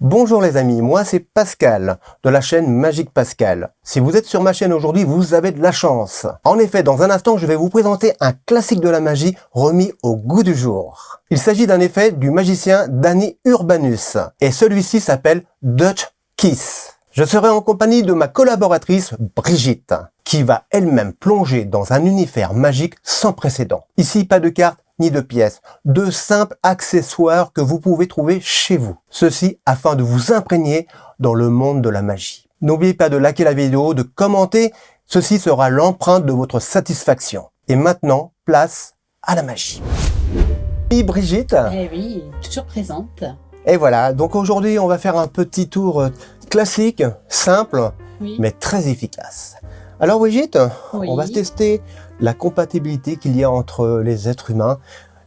Bonjour les amis, moi c'est Pascal, de la chaîne Magique Pascal. Si vous êtes sur ma chaîne aujourd'hui, vous avez de la chance. En effet, dans un instant, je vais vous présenter un classique de la magie remis au goût du jour. Il s'agit d'un effet du magicien Danny Urbanus, et celui-ci s'appelle Dutch Kiss. Je serai en compagnie de ma collaboratrice Brigitte, qui va elle-même plonger dans un univers magique sans précédent. Ici, pas de cartes, ni de pièces, de simples accessoires que vous pouvez trouver chez vous. Ceci afin de vous imprégner dans le monde de la magie. N'oubliez pas de liker la vidéo, de commenter, ceci sera l'empreinte de votre satisfaction. Et maintenant, place à la magie. Oui, Brigitte Eh oui, toujours présente. Et voilà, donc aujourd'hui on va faire un petit tour euh, classique, simple, Oui. mais très efficace. Alors Brigitte, Oui. on va tester la compatibilité qu'il y a entre les êtres humains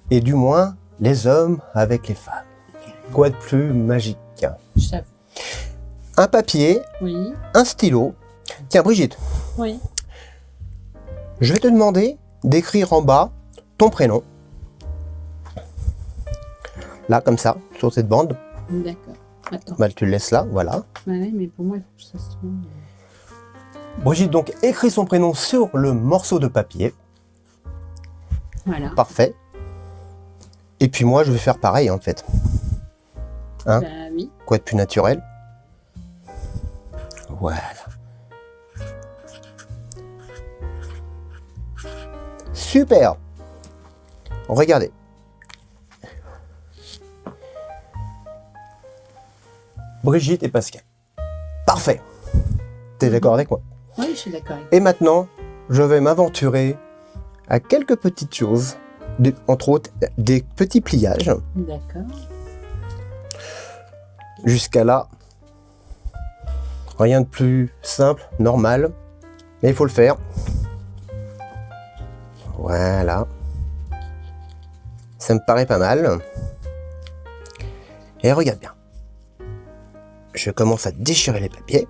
et du moins les hommes avec les femmes. Quoi de plus magique? Je. Un papier, Oui, un stylo. Tiens Brigitte, oui. je vais te demander d'écrire en bas ton prénom. Là, comme ça, sur cette bande. D'accord. Attends. Bah, tu le laisses là, voilà. Ouais, ouais, mais pour moi, il faut que ça se trouve. Brigitte donc écrit son prénom sur le morceau de papier. Voilà. Parfait. Et puis moi, je vais faire pareil en fait. Hein Bah oui. Quoi de plus naturel? Voilà. Super Regardez. Brigitte et Pascal. Parfait. T'es d'accord avec moi? Oui, je suis d'accord avec Et maintenant, je vais m'aventurer à quelques petites choses, de- entre autres des petits pliages. D'accord. Jusqu'à là, rien de plus simple, normal, mais il faut le faire. Voilà. Ça me paraît pas mal. Et regarde bien. Je commence à déchirer les papiers.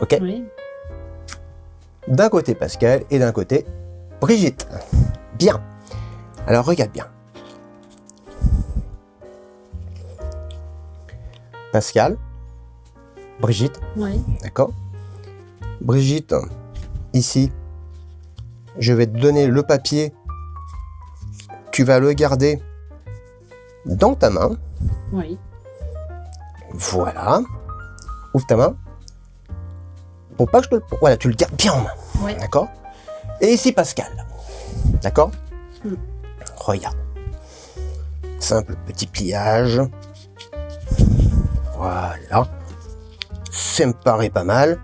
Ok Oui. D'un côté Pascal et d'un côté Brigitte. Bien. Alors regarde bien. Pascal, Brigitte, Oui. d'accord Brigitte, ici, je vais te donner le papier. Tu vas le garder dans ta main. Oui. Voilà. Ouvre ta main. Pour pas que je te le... Voilà, tu le gardes bien en main. Oui. D'accord? Et ici Pascal. D'accord? Hmm. Regarde. Simple petit pliage. Voilà. Ça me paraît pas mal.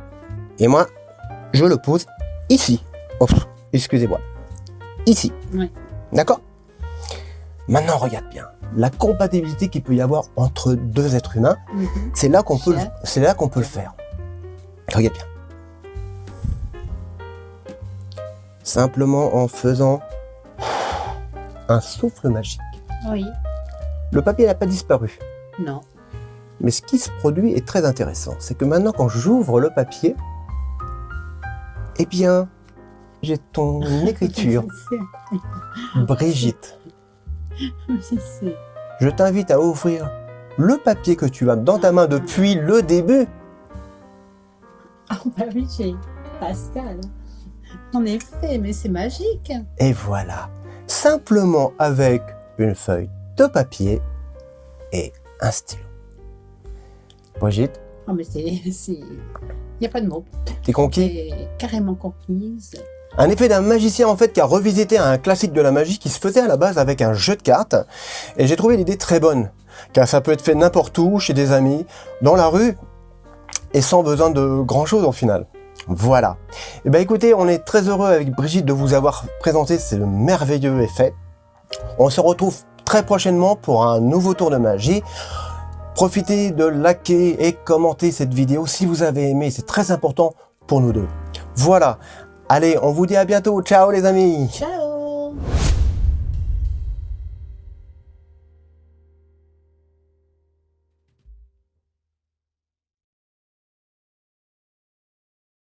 Et moi, je le pose ici. Oh, excusez-moi. Ici. Oui. D'accord? Maintenant, regarde bien. La compatibilité qu'il peut y avoir entre deux êtres humains, Mhm. c'est là qu'on peut, c'est là qu'on peut le faire. Regarde bien. Simplement en faisant un souffle magique. Oui. Le papier n'a pas disparu. Non. Mais ce qui se produit est très intéressant. C'est que maintenant, quand j'ouvre le papier, eh bien, j'ai ton écriture, Brigitte. Je sais. Je t'invite à ouvrir le papier que tu as dans ta main depuis le début. Ah bah oui, j'ai Pascal. En effet, mais c'est magique. Et voilà, simplement avec une feuille de papier et un stylo. Brigitte, Ah mais c'est... Il n'y a pas de mots. t'es conquis carrément conquise. Un effet d'un magicien en fait qui a revisité un classique de la magie qui se faisait à la base avec un jeu de cartes. Et j'ai trouvé l'idée très bonne, car ça peut être fait n'importe où, chez des amis, dans la rue, et sans besoin de grand chose au final. Voilà. Et ben écoutez, on est très heureux avec Brigitte de vous avoir présenté ce merveilleux effet. On se retrouve très prochainement pour un nouveau tour de magie. Profitez de liker et commenter cette vidéo si vous avez aimé, c'est très important pour nous deux. Voilà, allez, on vous dit à bientôt, ciao les amis. Ciao